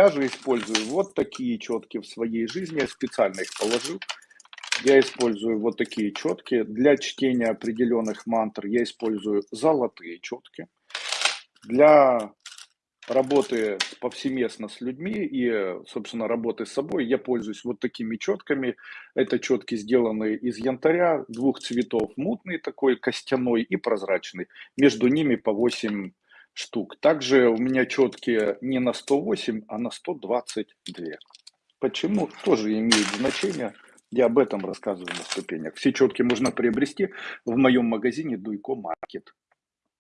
Я же использую вот такие четки в своей жизни, я специально их положил. Я использую вот такие четки. Для чтения определенных мантр я использую золотые четки. Для работы повсеместно с людьми и, собственно, работы с собой я пользуюсь вот такими четками. Это четки, сделанные из янтаря, двух цветов, мутный такой, костяной и прозрачный. Между ними по 8 штук. Также у меня четкие не на 108, а на 122. Почему? Тоже имеет значение. Я об этом рассказываю на ступенях. Все четки можно приобрести в моем магазине Дуйко Маркет.